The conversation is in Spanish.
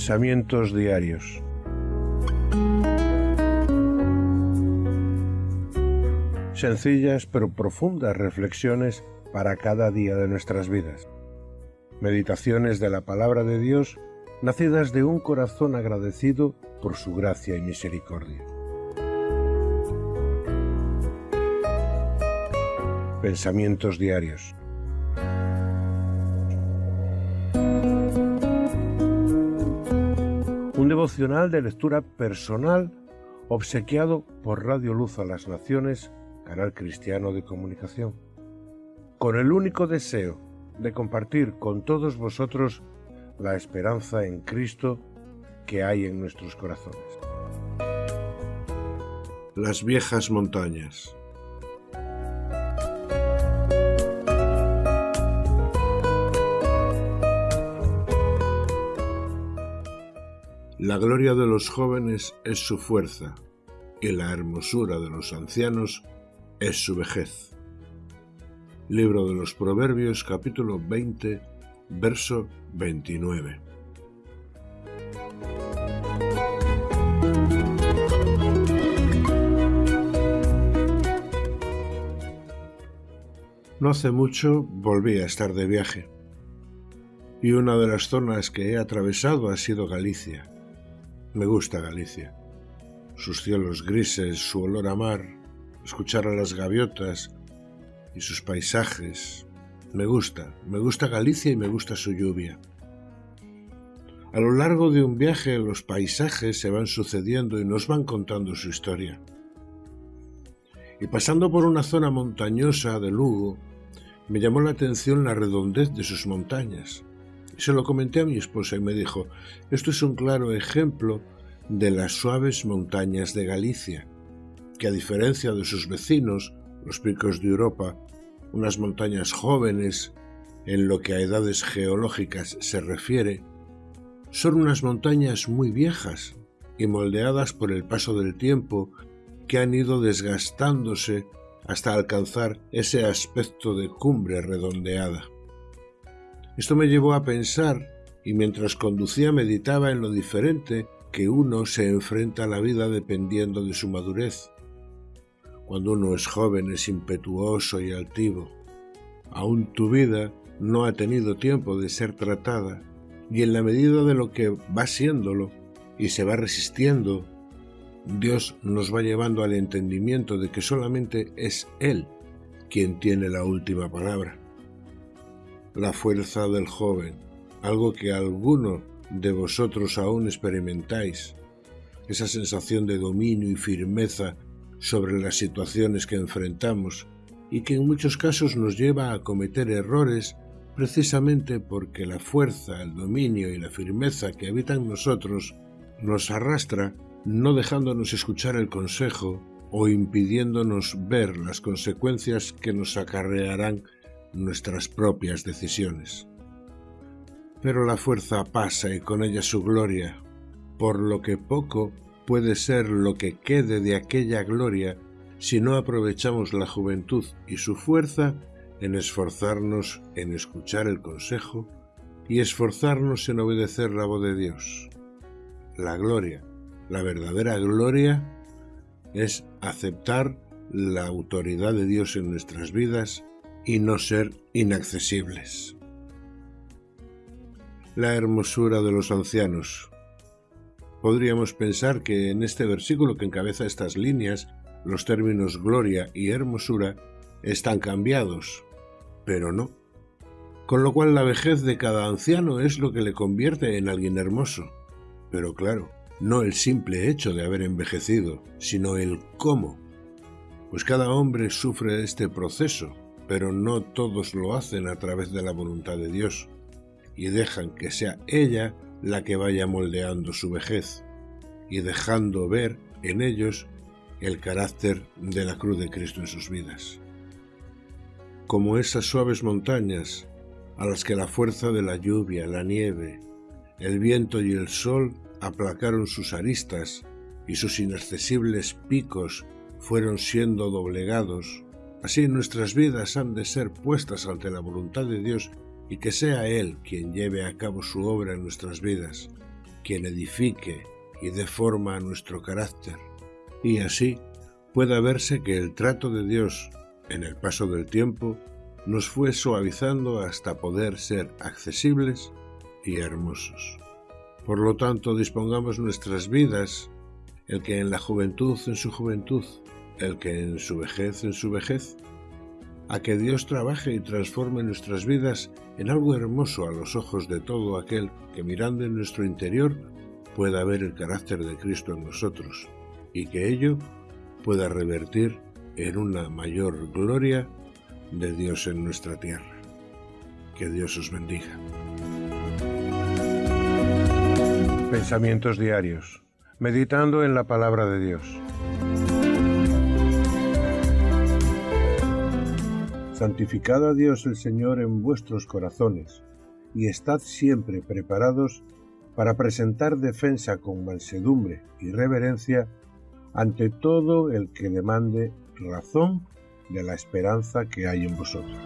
Pensamientos diarios. Sencillas pero profundas reflexiones para cada día de nuestras vidas. Meditaciones de la palabra de Dios nacidas de un corazón agradecido por su gracia y misericordia. Pensamientos diarios. Devocional de lectura personal obsequiado por Radio Luz a las Naciones, canal cristiano de comunicación, con el único deseo de compartir con todos vosotros la esperanza en Cristo que hay en nuestros corazones. Las viejas montañas. La gloria de los jóvenes es su fuerza, y la hermosura de los ancianos es su vejez. Libro de los Proverbios capítulo 20, verso 29. No hace mucho volví a estar de viaje y una de las zonas que he atravesado ha sido Galicia. Me gusta Galicia. Sus cielos grises, su olor a mar, escuchar a las gaviotas y sus paisajes. Me gusta, me gusta Galicia y me gusta su lluvia. A lo largo de un viaje los paisajes se van sucediendo y nos van contando su historia. Y pasando por una zona montañosa de Lugo, me llamó la atención la redondez de sus montañas. Se lo comenté a mi esposa y me dijo, esto es un claro ejemplo de las suaves montañas de Galicia, que a diferencia de sus vecinos, los picos de Europa, unas montañas jóvenes en lo que a edades geológicas se refiere, son unas montañas muy viejas y moldeadas por el paso del tiempo que han ido desgastándose hasta alcanzar ese aspecto de cumbre redondeada. Esto me llevó a pensar, y mientras conducía meditaba en lo diferente que uno se enfrenta a la vida dependiendo de su madurez. Cuando uno es joven es impetuoso y altivo. Aún tu vida no ha tenido tiempo de ser tratada, y en la medida de lo que va siéndolo y se va resistiendo, Dios nos va llevando al entendimiento de que solamente es Él quien tiene la última palabra la fuerza del joven, algo que alguno de vosotros aún experimentáis, esa sensación de dominio y firmeza sobre las situaciones que enfrentamos y que en muchos casos nos lleva a cometer errores precisamente porque la fuerza, el dominio y la firmeza que habitan nosotros nos arrastra no dejándonos escuchar el consejo o impidiéndonos ver las consecuencias que nos acarrearán nuestras propias decisiones. Pero la fuerza pasa y con ella su gloria, por lo que poco puede ser lo que quede de aquella gloria si no aprovechamos la juventud y su fuerza en esforzarnos en escuchar el consejo y esforzarnos en obedecer la voz de Dios. La gloria, la verdadera gloria, es aceptar la autoridad de Dios en nuestras vidas y no ser inaccesibles. La hermosura de los ancianos. Podríamos pensar que en este versículo que encabeza estas líneas, los términos gloria y hermosura están cambiados, pero no. Con lo cual la vejez de cada anciano es lo que le convierte en alguien hermoso. Pero claro, no el simple hecho de haber envejecido, sino el cómo. Pues cada hombre sufre este proceso, pero no todos lo hacen a través de la voluntad de Dios y dejan que sea ella la que vaya moldeando su vejez y dejando ver en ellos el carácter de la cruz de Cristo en sus vidas. Como esas suaves montañas a las que la fuerza de la lluvia, la nieve, el viento y el sol aplacaron sus aristas y sus inaccesibles picos fueron siendo doblegados Así nuestras vidas han de ser puestas ante la voluntad de Dios y que sea Él quien lleve a cabo su obra en nuestras vidas, quien edifique y dé forma a nuestro carácter, y así pueda verse que el trato de Dios en el paso del tiempo nos fue suavizando hasta poder ser accesibles y hermosos. Por lo tanto, dispongamos nuestras vidas, el que en la juventud en su juventud, el que en su vejez en su vejez, a que Dios trabaje y transforme nuestras vidas en algo hermoso a los ojos de todo aquel que mirando en nuestro interior pueda ver el carácter de Cristo en nosotros y que ello pueda revertir en una mayor gloria de Dios en nuestra tierra. Que Dios os bendiga. Pensamientos diarios. Meditando en la palabra de Dios. Santificad a Dios el Señor en vuestros corazones, y estad siempre preparados para presentar defensa con mansedumbre y reverencia ante todo el que demande razón de la esperanza que hay en vosotros.